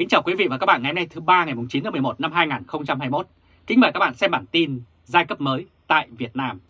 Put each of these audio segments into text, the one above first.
Kính chào quý vị và các bạn ngày hôm nay thứ ba ngày 9 tháng 11 năm 2021. Kính mời các bạn xem bản tin giai cấp mới tại Việt Nam.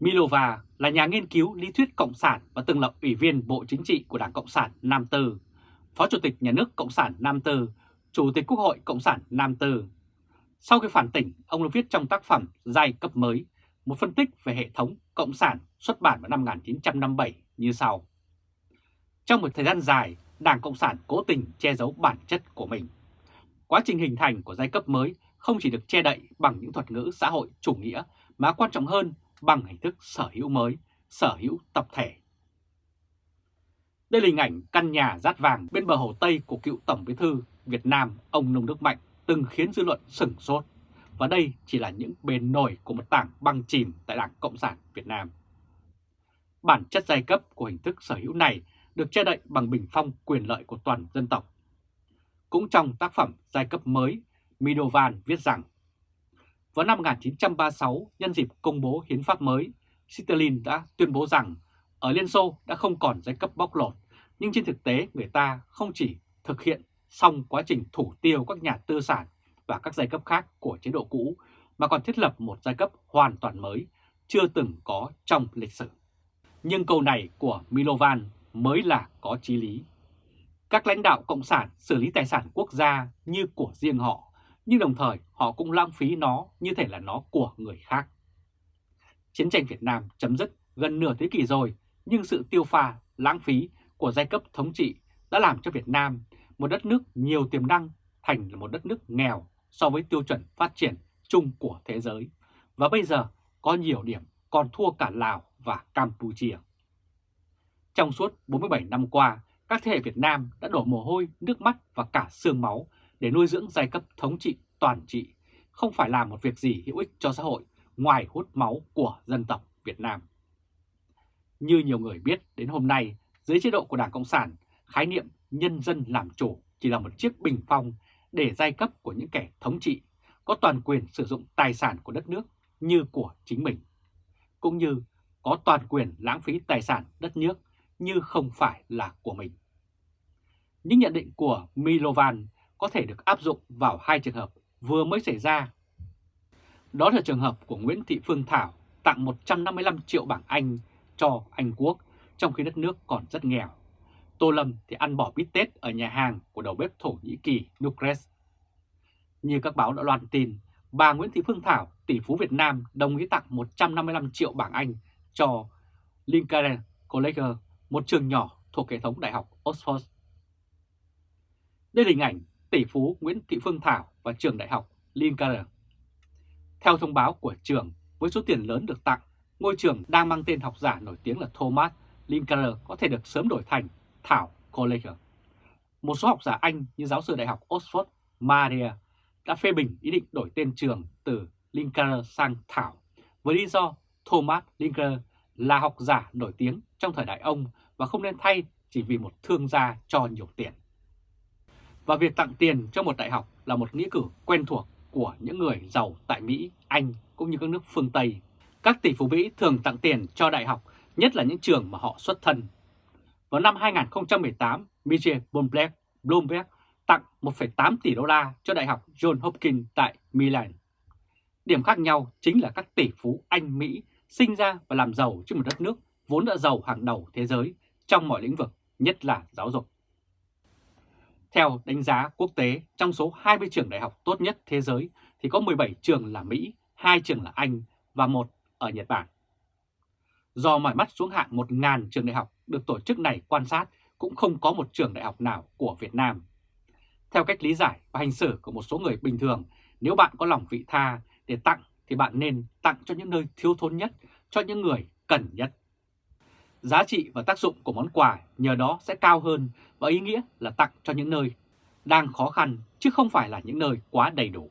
Milova là nhà nghiên cứu lý thuyết Cộng sản và từng là ủy viên Bộ Chính trị của Đảng Cộng sản Nam Tư, Phó Chủ tịch Nhà nước Cộng sản Nam Tư, Chủ tịch Quốc hội Cộng sản Nam Tư. Sau khi phản tỉnh, ông đã viết trong tác phẩm Giai cấp mới, một phân tích về hệ thống Cộng sản xuất bản vào năm 1957 như sau. Trong một thời gian dài, Đảng Cộng sản cố tình che giấu bản chất của mình. Quá trình hình thành của giai cấp mới không chỉ được che đậy bằng những thuật ngữ xã hội chủ nghĩa mà quan trọng hơn bằng hình thức sở hữu mới, sở hữu tập thể. Đây là hình ảnh căn nhà rát vàng bên bờ hồ Tây của cựu Tổng bí thư Việt Nam ông Nông Đức Mạnh từng khiến dư luận sửng sốt. Và đây chỉ là những bền nổi của một tảng băng chìm tại Đảng Cộng sản Việt Nam. Bản chất giai cấp của hình thức sở hữu này được che đậy bằng bình phong quyền lợi của toàn dân tộc. Cũng trong tác phẩm giai cấp mới, Midovan viết rằng vào năm 1936, nhân dịp công bố hiến pháp mới, Stalin đã tuyên bố rằng ở Liên Xô đã không còn giai cấp bóc lột, nhưng trên thực tế người ta không chỉ thực hiện xong quá trình thủ tiêu các nhà tư sản và các giai cấp khác của chế độ cũ, mà còn thiết lập một giai cấp hoàn toàn mới, chưa từng có trong lịch sử. Nhưng câu này của Milovan mới là có chí lý. Các lãnh đạo Cộng sản xử lý tài sản quốc gia như của riêng họ, nhưng đồng thời họ cũng lãng phí nó như thể là nó của người khác. Chiến tranh Việt Nam chấm dứt gần nửa thế kỷ rồi, nhưng sự tiêu pha, lãng phí của giai cấp thống trị đã làm cho Việt Nam, một đất nước nhiều tiềm năng, thành là một đất nước nghèo so với tiêu chuẩn phát triển chung của thế giới. Và bây giờ có nhiều điểm còn thua cả Lào và Campuchia. Trong suốt 47 năm qua, các thế hệ Việt Nam đã đổ mồ hôi, nước mắt và cả xương máu để nuôi dưỡng giai cấp thống trị toàn trị, không phải làm một việc gì hữu ích cho xã hội ngoài hút máu của dân tộc Việt Nam. Như nhiều người biết, đến hôm nay, dưới chế độ của Đảng Cộng sản, khái niệm nhân dân làm chủ chỉ là một chiếc bình phong để giai cấp của những kẻ thống trị có toàn quyền sử dụng tài sản của đất nước như của chính mình, cũng như có toàn quyền lãng phí tài sản đất nước như không phải là của mình. Những nhận định của Milovan có thể được áp dụng vào hai trường hợp vừa mới xảy ra. Đó là trường hợp của Nguyễn Thị Phương Thảo tặng 155 triệu bảng Anh cho Anh Quốc trong khi đất nước còn rất nghèo. Tô Lâm thì ăn bỏ bít tết ở nhà hàng của đầu bếp Thổ Nhĩ Kỳ Nukres. Như các báo đã loan tin, bà Nguyễn Thị Phương Thảo, tỷ phú Việt Nam đồng ý tặng 155 triệu bảng Anh cho Lincoln College một trường nhỏ thuộc hệ thống Đại học Oxford. Đây là hình ảnh tỷ phú Nguyễn Thị Phương Thảo và trường đại học Lincoln. Theo thông báo của trường, với số tiền lớn được tặng, ngôi trường đang mang tên học giả nổi tiếng là Thomas Lincoln có thể được sớm đổi thành Thảo College. Một số học giả Anh như giáo sư đại học Oxford Maria đã phê bình ý định đổi tên trường từ Lincoln sang Thảo với lý do Thomas Lincoln là học giả nổi tiếng trong thời đại ông và không nên thay chỉ vì một thương gia cho nhiều tiền. Và việc tặng tiền cho một đại học là một nghĩa cử quen thuộc của những người giàu tại Mỹ, Anh cũng như các nước phương Tây. Các tỷ phú Mỹ thường tặng tiền cho đại học, nhất là những trường mà họ xuất thân. Vào năm 2018, Michel Bloomberg, Bloomberg tặng 1,8 tỷ đô la cho Đại học John Hopkins tại Milan. Điểm khác nhau chính là các tỷ phú Anh Mỹ sinh ra và làm giàu trên một đất nước vốn đã giàu hàng đầu thế giới trong mọi lĩnh vực, nhất là giáo dục. Theo đánh giá quốc tế, trong số 20 trường đại học tốt nhất thế giới thì có 17 trường là Mỹ, 2 trường là Anh và một ở Nhật Bản. Do mỏi mắt xuống hạng 1.000 trường đại học được tổ chức này quan sát cũng không có một trường đại học nào của Việt Nam. Theo cách lý giải và hành xử của một số người bình thường, nếu bạn có lòng vị tha để tặng thì bạn nên tặng cho những nơi thiếu thốn nhất, cho những người cần nhất. Giá trị và tác dụng của món quà nhờ đó sẽ cao hơn và ý nghĩa là tặng cho những nơi đang khó khăn chứ không phải là những nơi quá đầy đủ.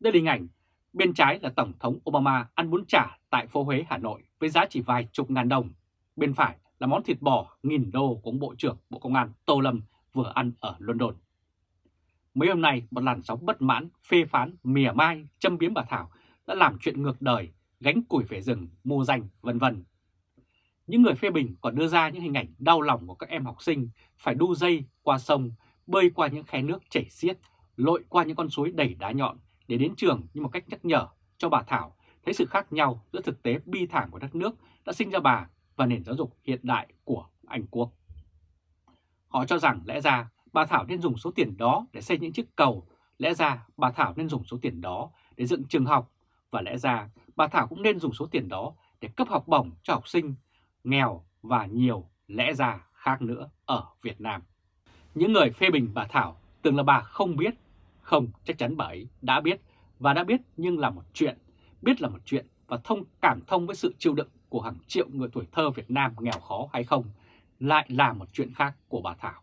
Đây là hình ảnh bên trái là Tổng thống Obama ăn bún chả tại phố Huế, Hà Nội với giá chỉ vài chục ngàn đồng. Bên phải là món thịt bò nghìn đô của ông Bộ trưởng Bộ Công an Tô Lâm vừa ăn ở London. Mấy hôm nay, một làn sóng bất mãn, phê phán, mỉa mai, châm biếm bà Thảo đã làm chuyện ngược đời, gánh củi về rừng, mua danh, vân vân. Những người phê bình còn đưa ra những hình ảnh đau lòng của các em học sinh phải đu dây qua sông bơi qua những khe nước chảy xiết, lội qua những con suối đầy đá nhọn để đến trường như một cách nhắc nhở cho bà Thảo thấy sự khác nhau giữa thực tế bi thảm của đất nước đã sinh ra bà và nền giáo dục hiện đại của Anh Quốc. Họ cho rằng lẽ ra bà Thảo nên dùng số tiền đó để xây những chiếc cầu, lẽ ra bà Thảo nên dùng số tiền đó để dựng trường học và lẽ ra bà Thảo cũng nên dùng số tiền đó để cấp học bổng cho học sinh nghèo và nhiều lẽ ra khác nữa ở Việt Nam. Những người phê bình bà Thảo tưởng là bà không biết, không chắc chắn bà ấy đã biết và đã biết nhưng là một chuyện, biết là một chuyện và thông cảm thông với sự chịu đựng của hàng triệu người tuổi thơ Việt Nam nghèo khó hay không lại là một chuyện khác của bà Thảo.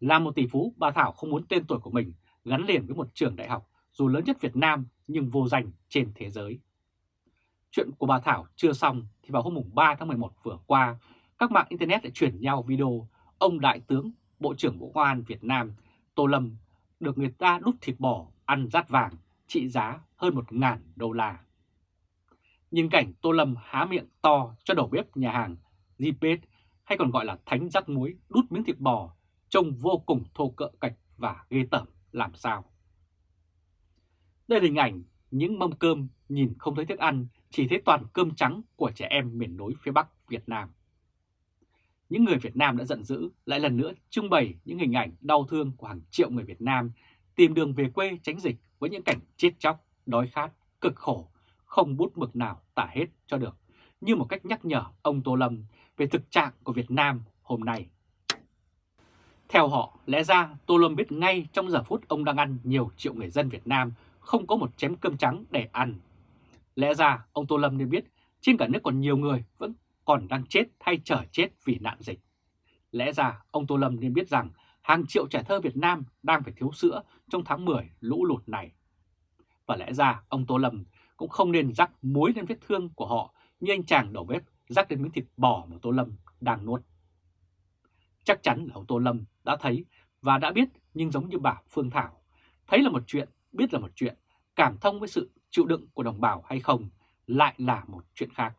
Là một tỷ phú, bà Thảo không muốn tên tuổi của mình gắn liền với một trường đại học dù lớn nhất Việt Nam nhưng vô danh trên thế giới. Chuyện của bà Thảo chưa xong thì vào hôm 3 tháng 11 vừa qua, các mạng Internet đã chuyển nhau video ông Đại tướng Bộ trưởng Bộ Công an Việt Nam Tô Lâm được người ta đút thịt bò ăn rát vàng trị giá hơn 1.000 đô la. Nhìn cảnh Tô Lâm há miệng to cho đầu bếp nhà hàng Zipet hay còn gọi là thánh rắc muối đút miếng thịt bò trông vô cùng thô cỡ cạch và ghê tởm làm sao. Đây là hình ảnh những mâm cơm nhìn không thấy thức ăn, chỉ thấy toàn cơm trắng của trẻ em miền núi phía Bắc Việt Nam. Những người Việt Nam đã giận dữ lại lần nữa trưng bày những hình ảnh đau thương của hàng triệu người Việt Nam tìm đường về quê tránh dịch với những cảnh chết chóc, đói khát, cực khổ, không bút mực nào tả hết cho được, như một cách nhắc nhở ông Tô Lâm về thực trạng của Việt Nam hôm nay. Theo họ, lẽ ra Tô Lâm biết ngay trong giờ phút ông đang ăn nhiều triệu người dân Việt Nam không có một chém cơm trắng để ăn. Lẽ ra ông Tô Lâm nên biết trên cả nước còn nhiều người vẫn còn đang chết hay chờ chết vì nạn dịch. Lẽ ra ông Tô Lâm nên biết rằng hàng triệu trẻ thơ Việt Nam đang phải thiếu sữa trong tháng 10 lũ lụt này. Và lẽ ra ông Tô Lâm cũng không nên rắc muối lên vết thương của họ như anh chàng đầu bếp rắc lên miếng thịt bò mà Tô Lâm đang nuốt. Chắc chắn là ông Tô Lâm đã thấy và đã biết nhưng giống như bà Phương Thảo, thấy là một chuyện, biết là một chuyện, cảm thông với sự chịu đựng của đồng bào hay không lại là một chuyện khác.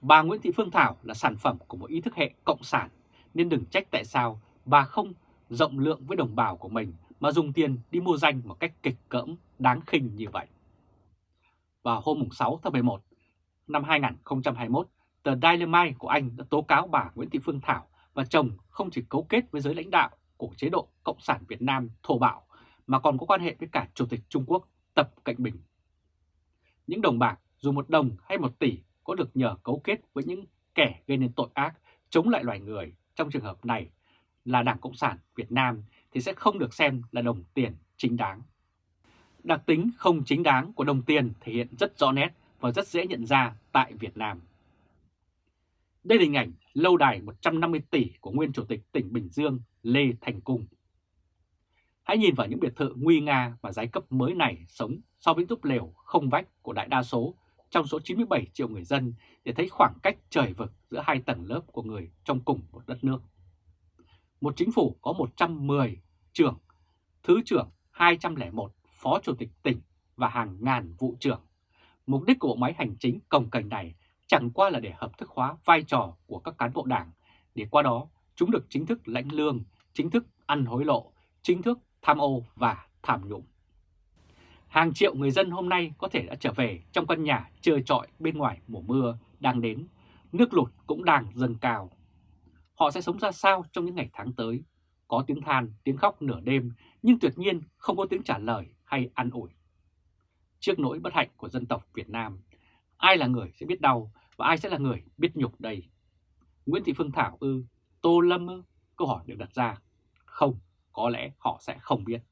Bà Nguyễn Thị Phương Thảo là sản phẩm của một ý thức hệ cộng sản, nên đừng trách tại sao bà không rộng lượng với đồng bào của mình mà dùng tiền đi mua danh một cách kịch cỡm, đáng khinh như vậy. Vào hôm 6 tháng 11 năm 2021, tờ Daily Mail của Anh đã tố cáo bà Nguyễn Thị Phương Thảo và chồng không chỉ cấu kết với giới lãnh đạo của chế độ Cộng sản Việt Nam thổ bạo mà còn có quan hệ với cả Chủ tịch Trung Quốc Tập Cận Bình. Những đồng bạc, dù một đồng hay một tỷ, có được nhờ cấu kết với những kẻ gây nên tội ác, chống lại loài người trong trường hợp này là Đảng Cộng sản Việt Nam thì sẽ không được xem là đồng tiền chính đáng. Đặc tính không chính đáng của đồng tiền thể hiện rất rõ nét và rất dễ nhận ra tại Việt Nam. Đây là hình ảnh lâu đài 150 tỷ của nguyên chủ tịch tỉnh Bình Dương Lê Thành Cung. Hãy nhìn vào những biệt thự nguy nga và giai cấp mới này sống so với túp lều không vách của đại đa số trong số 97 triệu người dân để thấy khoảng cách trời vực giữa hai tầng lớp của người trong cùng một đất nước. Một chính phủ có 110 trưởng, thứ trưởng 201, phó chủ tịch tỉnh và hàng ngàn vụ trưởng. Mục đích của bộ máy hành chính cồng cành này chẳng qua là để hợp thức hóa vai trò của các cán bộ đảng, để qua đó chúng được chính thức lãnh lương, chính thức ăn hối lộ, chính thức tham ô và tham nhũng. Hàng triệu người dân hôm nay có thể đã trở về trong căn nhà chơi trọi bên ngoài mùa mưa đang đến, nước lụt cũng đang dâng cao. Họ sẽ sống ra sao trong những ngày tháng tới? Có tiếng than, tiếng khóc nửa đêm, nhưng tuyệt nhiên không có tiếng trả lời hay an ủi. Trước nỗi bất hạnh của dân tộc Việt Nam, ai là người sẽ biết đau và ai sẽ là người biết nhục đây? Nguyễn Thị Phương Thảo ư, Tô Lâm ư? Câu hỏi được đặt ra. Không, có lẽ họ sẽ không biết.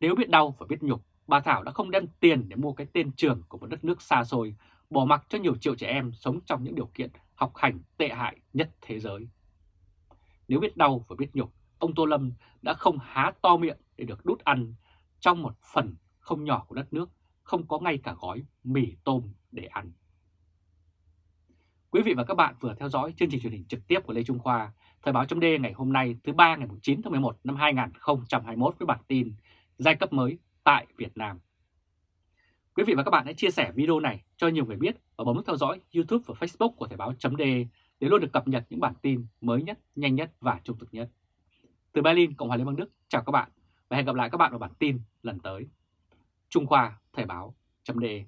Nếu biết đau và biết nhục bà Thảo đã không đem tiền để mua cái tên trường của một đất nước xa xôi, bỏ mặc cho nhiều triệu trẻ em sống trong những điều kiện học hành tệ hại nhất thế giới. Nếu biết đau và biết nhục, ông Tô Lâm đã không há to miệng để được đút ăn trong một phần không nhỏ của đất nước, không có ngay cả gói mì tôm để ăn. Quý vị và các bạn vừa theo dõi chương trình truyền hình trực tiếp của Lê Trung Khoa, Thời báo chấm ngày hôm nay thứ ba ngày 9 tháng 11 năm 2021 với bản tin Giai cấp mới tại Việt Nam. Quý vị và các bạn hãy chia sẻ video này cho nhiều người biết và bấm nút theo dõi YouTube và Facebook của Thời báo chấm để luôn được cập nhật những bản tin mới nhất, nhanh nhất và trung thực nhất. Từ Berlin, Cộng hòa Liên bang Đức, chào các bạn và hẹn gặp lại các bạn ở bản tin lần tới. Trung Khoa Thời báo.de